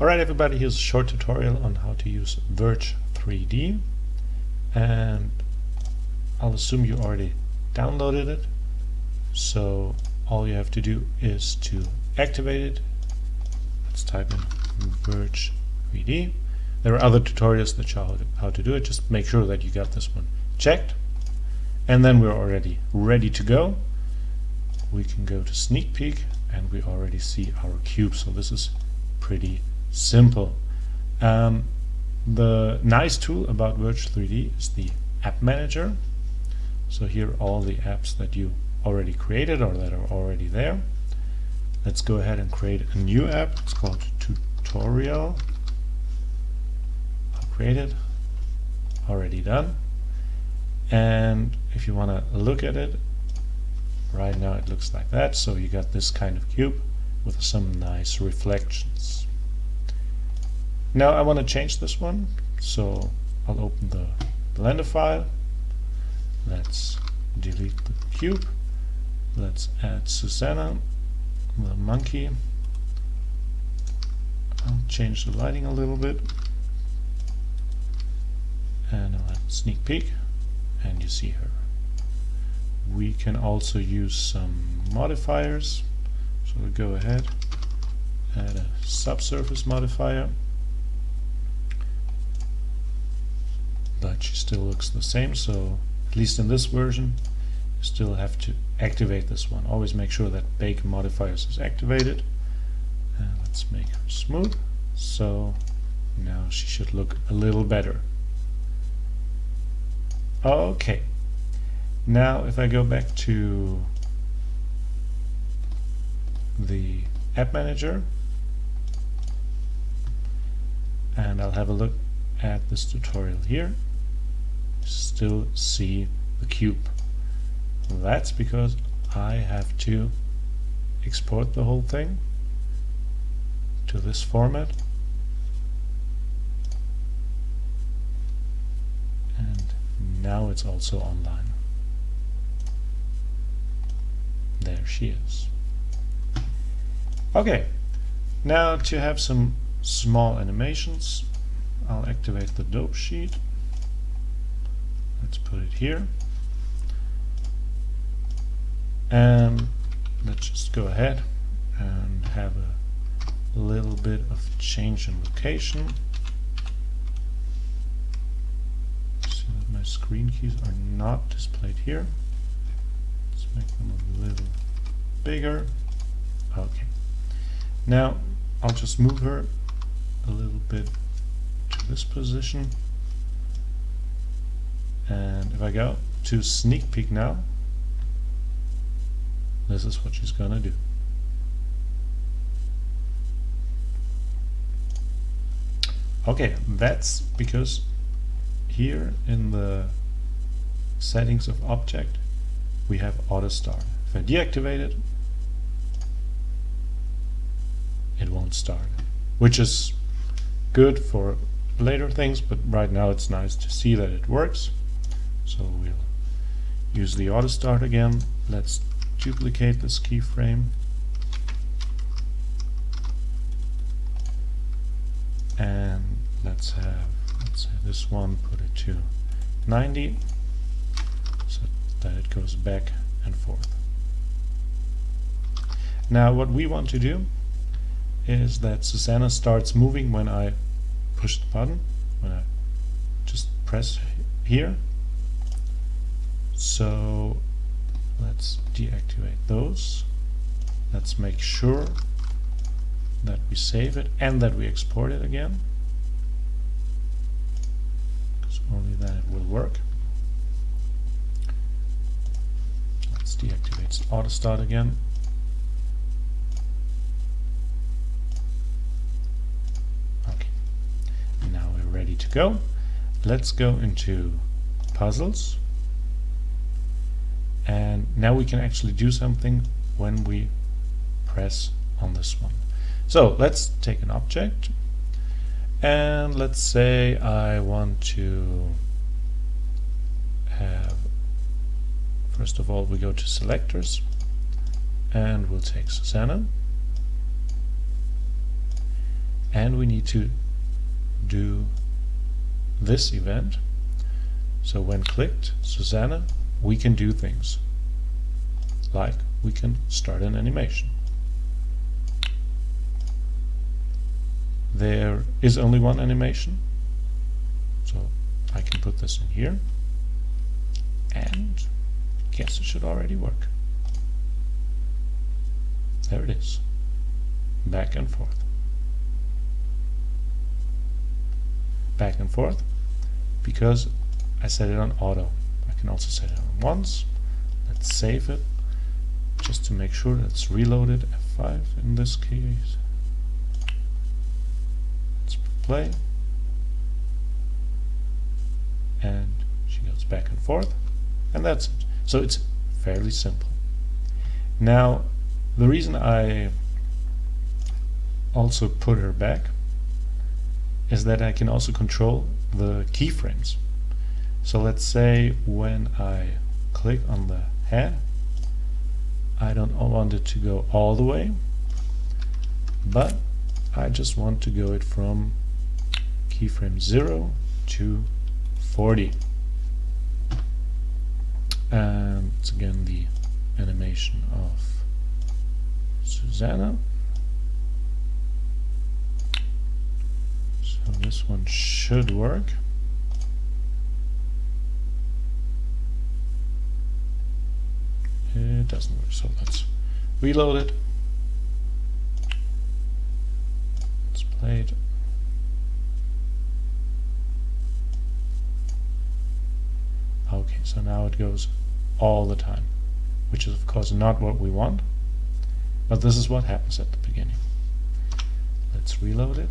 Alright everybody, here's a short tutorial on how to use Verge 3D and I'll assume you already downloaded it. So all you have to do is to activate it. Let's type in Verge 3D there are other tutorials that show how to do it. Just make sure that you got this one checked. And then we're already ready to go. We can go to sneak peek and we already see our cube so this is pretty simple. Um, the nice tool about Verge 3D is the app manager. So here are all the apps that you already created or that are already there. Let's go ahead and create a new app. It's called tutorial. I'll create it. Already done. And if you want to look at it, right now it looks like that. So you got this kind of cube with some nice reflections. Now I want to change this one, so I'll open the Blender file. Let's delete the cube. Let's add Susanna, the monkey. I'll change the lighting a little bit. And I'll have sneak peek, and you see her. We can also use some modifiers. So we'll go ahead, add a subsurface modifier. She still looks the same so at least in this version you still have to activate this one. Always make sure that bake modifiers is activated. And let's make her smooth. So now she should look a little better. Okay. Now if I go back to the app manager and I'll have a look at this tutorial here still see the cube. That's because I have to export the whole thing to this format and now it's also online. There she is. Okay, now to have some small animations, I'll activate the dope sheet let's put it here. And let's just go ahead and have a little bit of change in location. See that my screen keys are not displayed here. Let's make them a little bigger. Okay. Now I'll just move her a little bit to this position and if I go to sneak peek now this is what she's gonna do. Okay that's because here in the settings of object we have auto start if I deactivate it it won't start which is good for later things but right now it's nice to see that it works so we'll use the auto start again. Let's duplicate this keyframe. And let's have, let's say this one, put it to 90 so that it goes back and forth. Now what we want to do is that Susanna starts moving when I push the button, when I just press here so let's deactivate those. Let's make sure that we save it and that we export it again. Because only then it will work. Let's deactivate auto start again. Okay, now we're ready to go. Let's go into puzzles and now we can actually do something when we press on this one. So let's take an object. And let's say I want to have first of all we go to selectors. And we'll take Susanna. And we need to do this event. So when clicked, Susanna, we can do things like we can start an animation. There is only one animation, so I can put this in here and guess it should already work. There it is. Back and forth. Back and forth because I set it on auto. Can also set it on once. Let's save it just to make sure it's reloaded. F5 in this case. Let's play. And she goes back and forth. And that's it. So it's fairly simple. Now, the reason I also put her back is that I can also control the keyframes. So let's say when I click on the head, I don't want it to go all the way, but I just want to go it from keyframe 0 to 40 and it's again the animation of Susanna. So this one should work it doesn't work so let's reload it let's play it okay so now it goes all the time, which is of course not what we want, but this is what happens at the beginning. Let's reload it.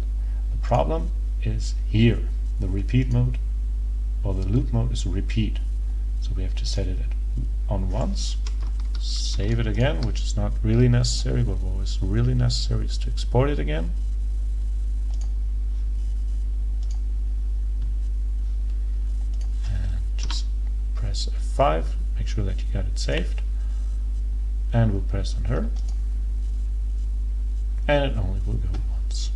The problem is here. The repeat mode or the loop mode is repeat. So we have to set it on once, save it again, which is not really necessary, but what is really necessary is to export it again. And just press F5 make sure that you got it saved. And we'll press on her. And it only will go once.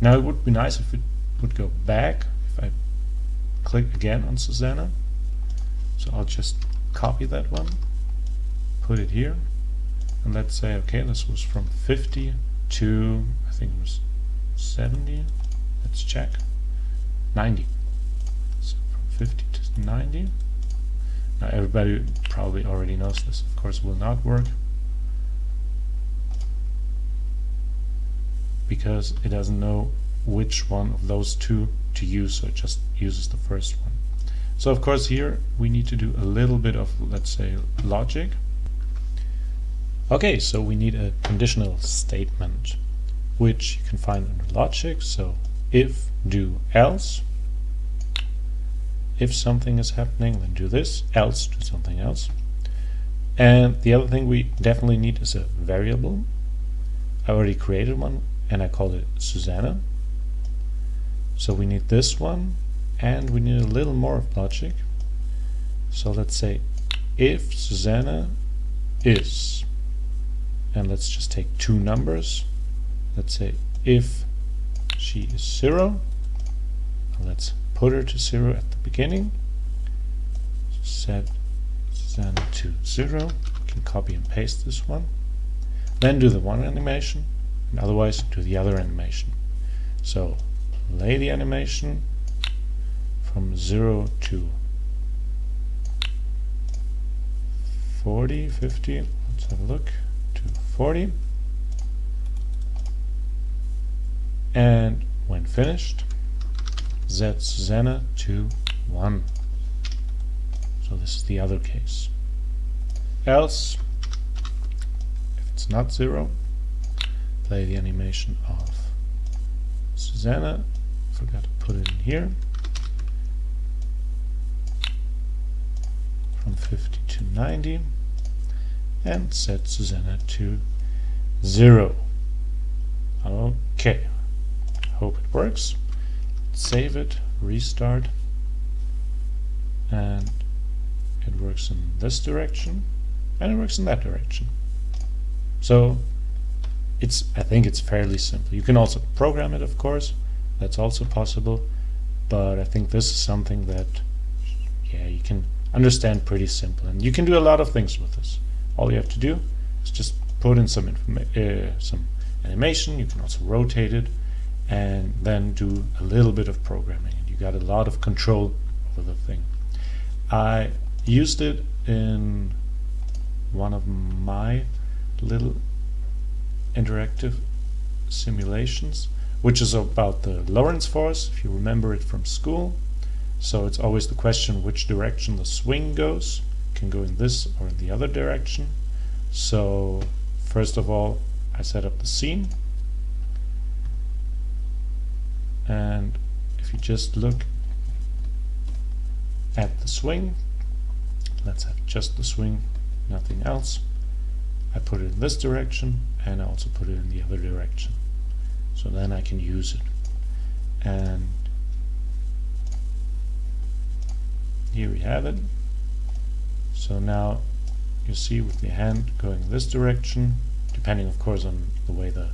Now it would be nice if it would go back if I click again on Susanna. So I'll just copy that one put it here. And let's say okay this was from 50 to I think it was 70 let's check. 90 so from 50 to 90 now everybody probably already knows this, of course will not work. Because it doesn't know which one of those two to use, so it just uses the first one. So of course here we need to do a little bit of, let's say, logic. Okay, so we need a conditional statement, which you can find under logic. So if, do, else, if something is happening then do this. Else do something else. And the other thing we definitely need is a variable. I already created one and I called it Susanna. So we need this one and we need a little more of logic. So let's say if Susanna is and let's just take two numbers. Let's say if she is zero let's put her to 0 at the beginning, set Zen to 0, we can copy and paste this one, then do the one animation, and otherwise do the other animation. So play the animation from 0 to 40, 50, let's have a look, 40. And when finished, Z Susanna to 1. So this is the other case. Else, if it's not 0, play the animation of Susanna. Forgot to put it in here. From 50 to 90 and set Susanna to 0. Okay, hope it works save it, restart, and it works in this direction, and it works in that direction. So it's I think it's fairly simple. You can also program it, of course. That's also possible. But I think this is something that, yeah, you can understand pretty simple. And you can do a lot of things with this. All you have to do is just put in some uh, some animation. You can also rotate it and then do a little bit of programming. And you got a lot of control over the thing. I used it in one of my little interactive simulations, which is about the Lorentz force, if you remember it from school. So it's always the question which direction the swing goes. Can go in this or in the other direction. So first of all, I set up the scene. And if you just look at the swing, let's have just the swing, nothing else. I put it in this direction and I also put it in the other direction so then I can use it and here we have it so now you see with the hand going this direction depending of course on the way the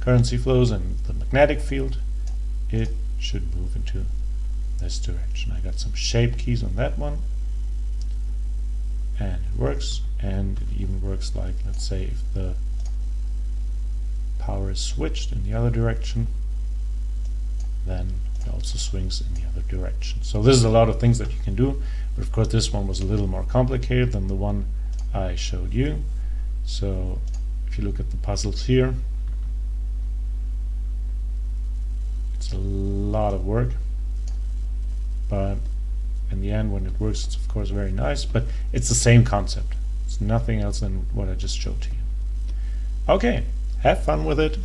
currency flows and the magnetic field it should move into this direction. I got some shape keys on that one. And it works and it even works like let's say if the power is switched in the other direction then it also swings in the other direction. So this is a lot of things that you can do but of course this one was a little more complicated than the one I showed you. So if you look at the puzzles here it's a lot of work but in the end when it works it's of course very nice but it's the same concept. It's nothing else than what I just showed to you. Okay have fun with it